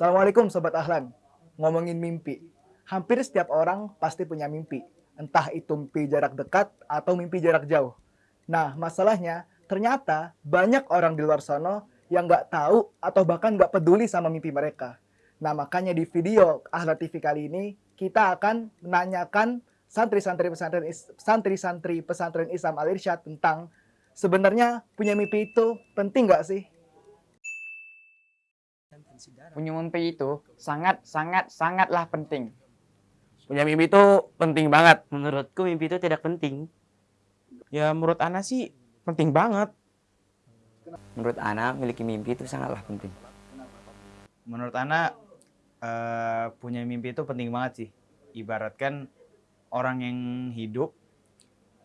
Assalamualaikum Sobat Ahlan. Ngomongin mimpi. Hampir setiap orang pasti punya mimpi. Entah itu mimpi jarak dekat atau mimpi jarak jauh. Nah, masalahnya ternyata banyak orang di luar sana yang nggak tahu atau bahkan nggak peduli sama mimpi mereka. Nah, makanya di video Ahlan TV kali ini kita akan menanyakan santri-santri pesantren santri-santri pesantren Islam Al Irsyad tentang sebenarnya punya mimpi itu penting nggak sih? Punya mimpi itu sangat sangat sangatlah penting. Punya mimpi itu penting banget. Menurutku mimpi itu tidak penting. Ya menurut Ana sih penting banget. Menurut Ana memiliki mimpi itu sangatlah penting. Menurut Ana eh, punya mimpi itu penting banget sih. Ibaratkan orang yang hidup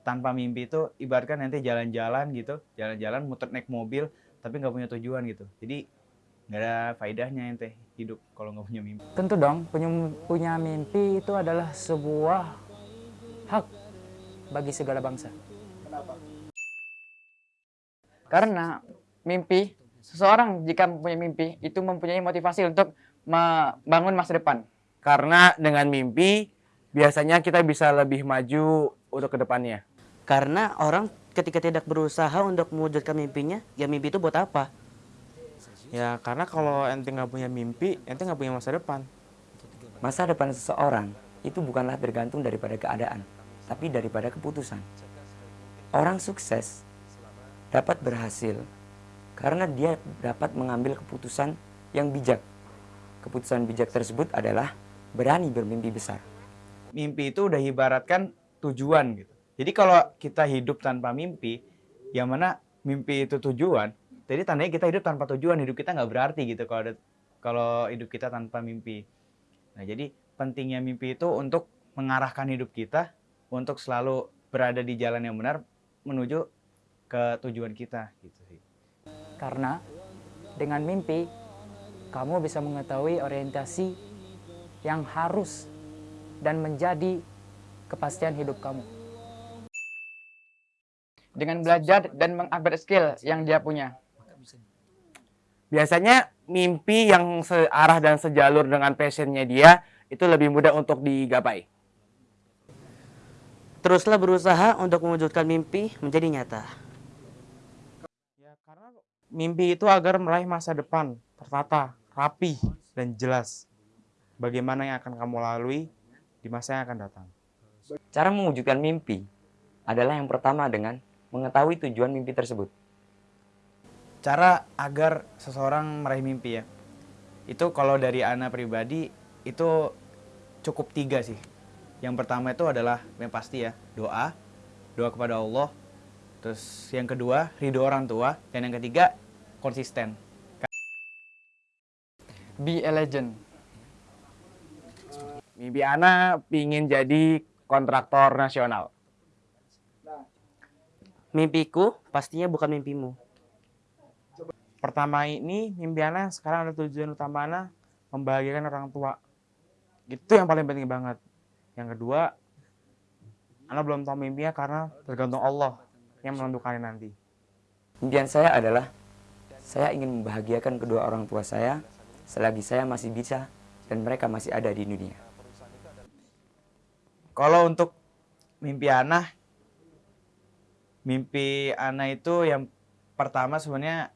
tanpa mimpi itu ibaratkan nanti jalan-jalan gitu, jalan-jalan muter naik mobil tapi nggak punya tujuan gitu. Jadi nggak ada faedahnya ente hidup kalau nggak punya mimpi. Tentu dong, punya, punya mimpi itu adalah sebuah hak bagi segala bangsa. Kenapa? Karena mimpi, seseorang jika mempunyai mimpi, itu mempunyai motivasi untuk membangun masa depan. Karena dengan mimpi, biasanya kita bisa lebih maju untuk ke depannya. Karena orang ketika tidak berusaha untuk mewujudkan mimpinya, ya mimpi itu buat apa? Ya karena kalau ente nggak punya mimpi, ente nggak punya masa depan. Masa depan seseorang itu bukanlah tergantung daripada keadaan, tapi daripada keputusan. Orang sukses dapat berhasil karena dia dapat mengambil keputusan yang bijak. Keputusan bijak tersebut adalah berani bermimpi besar. Mimpi itu udah ibaratkan tujuan gitu. Jadi kalau kita hidup tanpa mimpi, yang mana mimpi itu tujuan, jadi tandanya kita hidup tanpa tujuan, hidup kita nggak berarti gitu kalau ada, kalau hidup kita tanpa mimpi. Nah jadi pentingnya mimpi itu untuk mengarahkan hidup kita untuk selalu berada di jalan yang benar menuju ke tujuan kita gitu sih. Karena dengan mimpi, kamu bisa mengetahui orientasi yang harus dan menjadi kepastian hidup kamu. Dengan belajar dan mengupgrade skill yang dia punya. Biasanya mimpi yang searah dan sejalur dengan passionnya dia itu lebih mudah untuk digapai. Teruslah berusaha untuk mewujudkan mimpi menjadi nyata. Ya karena mimpi itu agar meraih masa depan tertata, rapi, dan jelas. Bagaimana yang akan kamu lalui di masa yang akan datang. Cara mewujudkan mimpi adalah yang pertama dengan mengetahui tujuan mimpi tersebut. Cara agar seseorang meraih mimpi ya, itu kalau dari Ana pribadi itu cukup tiga sih. Yang pertama itu adalah yang pasti ya doa, doa kepada Allah. Terus yang kedua ridho orang tua dan yang ketiga konsisten. Be a legend. Mimpi Ana pingin jadi kontraktor nasional. Mimpiku pastinya bukan mimpimu. Pertama ini mimpi sekarang ada tujuan utama Ana membahagiakan orang tua. Itu yang paling penting banget. Yang kedua, Ana belum tahu mimpinya karena tergantung Allah yang menentukannya nanti. Impian saya adalah saya ingin membahagiakan kedua orang tua saya selagi saya masih bisa dan mereka masih ada di dunia. Kalau untuk mimpi Ana, mimpi Ana itu yang pertama sebenarnya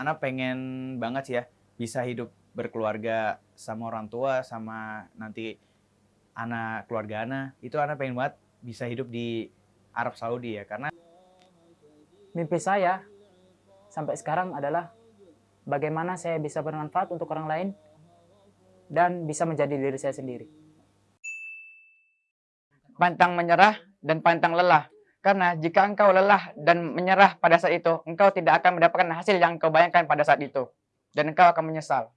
Ana pengen banget sih ya bisa hidup berkeluarga sama orang tua sama nanti anak keluarga Ana itu Ana pengen banget bisa hidup di Arab Saudi ya karena Mimpi saya sampai sekarang adalah bagaimana saya bisa bermanfaat untuk orang lain dan bisa menjadi diri saya sendiri. Pantang menyerah dan pantang lelah. Karena jika engkau lelah dan menyerah pada saat itu, engkau tidak akan mendapatkan hasil yang engkau bayangkan pada saat itu. Dan engkau akan menyesal.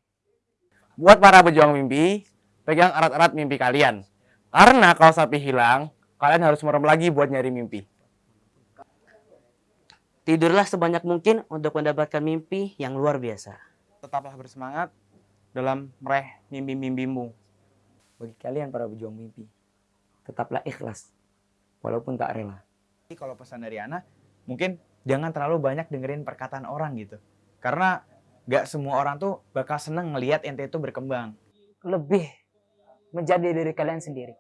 Buat para pejuang mimpi, pegang erat-erat mimpi kalian. Karena kalau sapi hilang, kalian harus merem lagi buat nyari mimpi. Tidurlah sebanyak mungkin untuk mendapatkan mimpi yang luar biasa. tetaplah bersemangat dalam meraih mimpi-mimpimu. Bagi kalian para pejuang mimpi, tetaplah ikhlas walaupun tak rela. Jadi kalau pesan dari Ana, mungkin jangan terlalu banyak dengerin perkataan orang gitu. Karena Gak semua orang tuh bakal seneng ngelihat ente itu berkembang. lebih menjadi diri kalian sendiri.